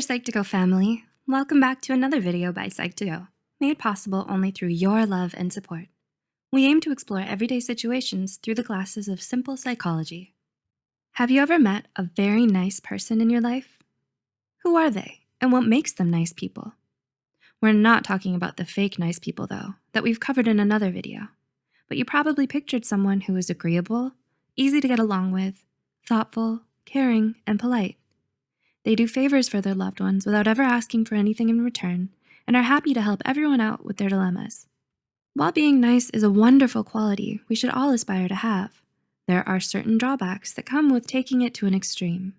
there, Psych2Go family. Welcome back to another video by Psych2Go, made possible only through your love and support. We aim to explore everyday situations through the glasses of simple psychology. Have you ever met a very nice person in your life? Who are they and what makes them nice people? We're not talking about the fake nice people though, that we've covered in another video, but you probably pictured someone who is agreeable, easy to get along with, thoughtful, caring, and polite. They do favors for their loved ones without ever asking for anything in return and are happy to help everyone out with their dilemmas. While being nice is a wonderful quality we should all aspire to have, there are certain drawbacks that come with taking it to an extreme.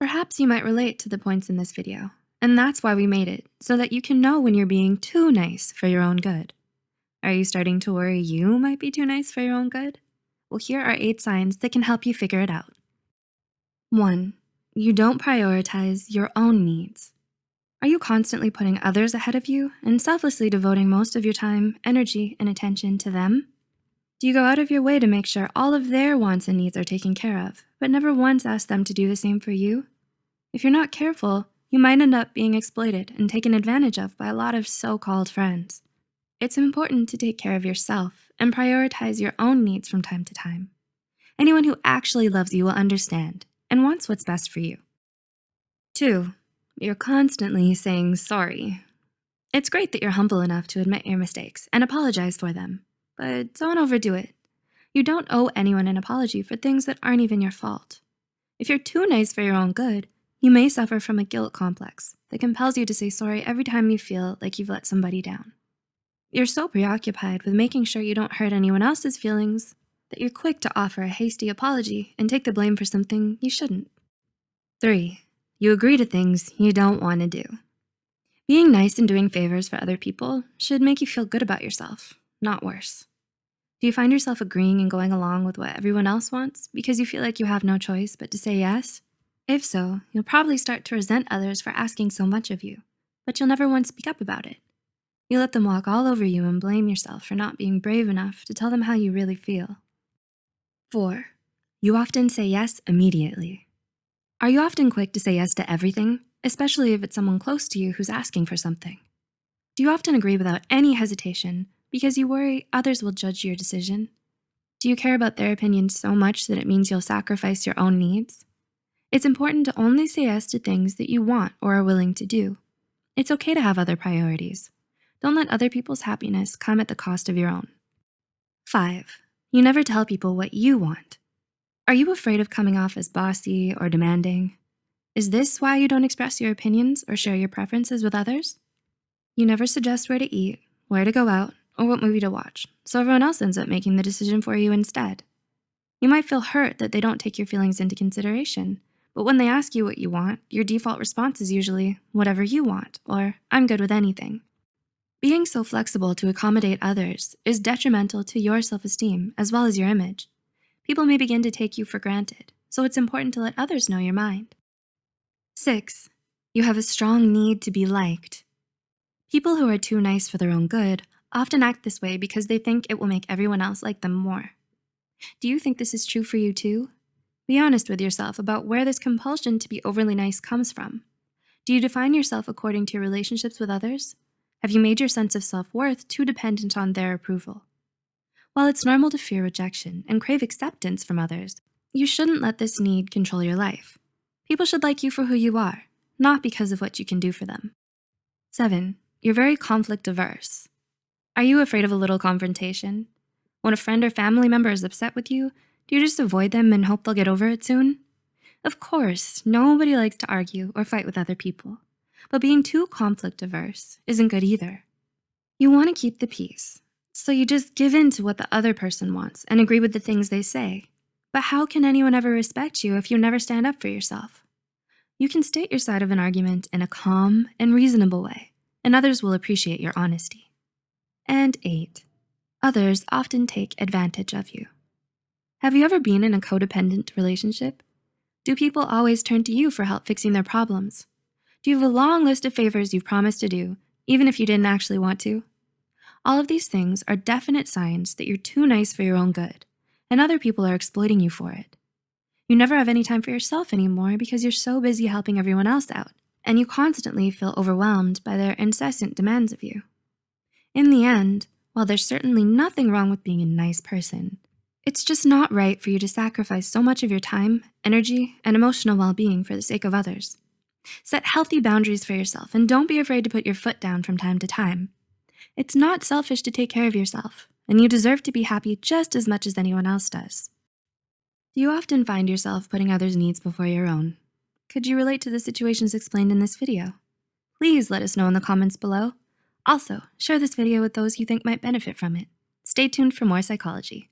Perhaps you might relate to the points in this video, and that's why we made it, so that you can know when you're being too nice for your own good. Are you starting to worry you might be too nice for your own good? Well, here are eight signs that can help you figure it out. One, you don't prioritize your own needs. Are you constantly putting others ahead of you and selflessly devoting most of your time, energy, and attention to them? Do you go out of your way to make sure all of their wants and needs are taken care of, but never once ask them to do the same for you? If you're not careful, you might end up being exploited and taken advantage of by a lot of so-called friends. It's important to take care of yourself and prioritize your own needs from time to time. Anyone who actually loves you will understand and wants what's best for you. Two, you're constantly saying sorry. It's great that you're humble enough to admit your mistakes and apologize for them, but don't overdo it. You don't owe anyone an apology for things that aren't even your fault. If you're too nice for your own good, you may suffer from a guilt complex that compels you to say sorry every time you feel like you've let somebody down. You're so preoccupied with making sure you don't hurt anyone else's feelings that you're quick to offer a hasty apology and take the blame for something you shouldn't. Three, you agree to things you don't wanna do. Being nice and doing favors for other people should make you feel good about yourself, not worse. Do you find yourself agreeing and going along with what everyone else wants because you feel like you have no choice but to say yes? If so, you'll probably start to resent others for asking so much of you, but you'll never once speak up about it. You let them walk all over you and blame yourself for not being brave enough to tell them how you really feel. Four, you often say yes immediately. Are you often quick to say yes to everything, especially if it's someone close to you who's asking for something? Do you often agree without any hesitation because you worry others will judge your decision? Do you care about their opinion so much that it means you'll sacrifice your own needs? It's important to only say yes to things that you want or are willing to do. It's okay to have other priorities. Don't let other people's happiness come at the cost of your own. Five, you never tell people what you want. Are you afraid of coming off as bossy or demanding? Is this why you don't express your opinions or share your preferences with others? You never suggest where to eat, where to go out, or what movie to watch, so everyone else ends up making the decision for you instead. You might feel hurt that they don't take your feelings into consideration, but when they ask you what you want, your default response is usually, whatever you want, or I'm good with anything. Being so flexible to accommodate others is detrimental to your self-esteem as well as your image. People may begin to take you for granted, so it's important to let others know your mind. Six, you have a strong need to be liked. People who are too nice for their own good often act this way because they think it will make everyone else like them more. Do you think this is true for you too? Be honest with yourself about where this compulsion to be overly nice comes from. Do you define yourself according to your relationships with others? Have you made your sense of self-worth too dependent on their approval? While it's normal to fear rejection and crave acceptance from others, you shouldn't let this need control your life. People should like you for who you are, not because of what you can do for them. Seven, you're very conflict averse. Are you afraid of a little confrontation? When a friend or family member is upset with you, do you just avoid them and hope they'll get over it soon? Of course, nobody likes to argue or fight with other people but being too conflict averse isn't good either. You wanna keep the peace, so you just give in to what the other person wants and agree with the things they say. But how can anyone ever respect you if you never stand up for yourself? You can state your side of an argument in a calm and reasonable way, and others will appreciate your honesty. And eight, others often take advantage of you. Have you ever been in a codependent relationship? Do people always turn to you for help fixing their problems? Do you have a long list of favors you've promised to do, even if you didn't actually want to? All of these things are definite signs that you're too nice for your own good, and other people are exploiting you for it. You never have any time for yourself anymore because you're so busy helping everyone else out. and you constantly feel overwhelmed by their incessant demands of you. In the end, while there's certainly nothing wrong with being a nice person, it's just not right for you to sacrifice so much of your time, energy, and emotional well-being for the sake of others. Set healthy boundaries for yourself and don't be afraid to put your foot down from time to time. It's not selfish to take care of yourself, and you deserve to be happy just as much as anyone else does. Do you often find yourself putting others' needs before your own? Could you relate to the situations explained in this video? Please let us know in the comments below. Also, share this video with those you think might benefit from it. Stay tuned for more psychology.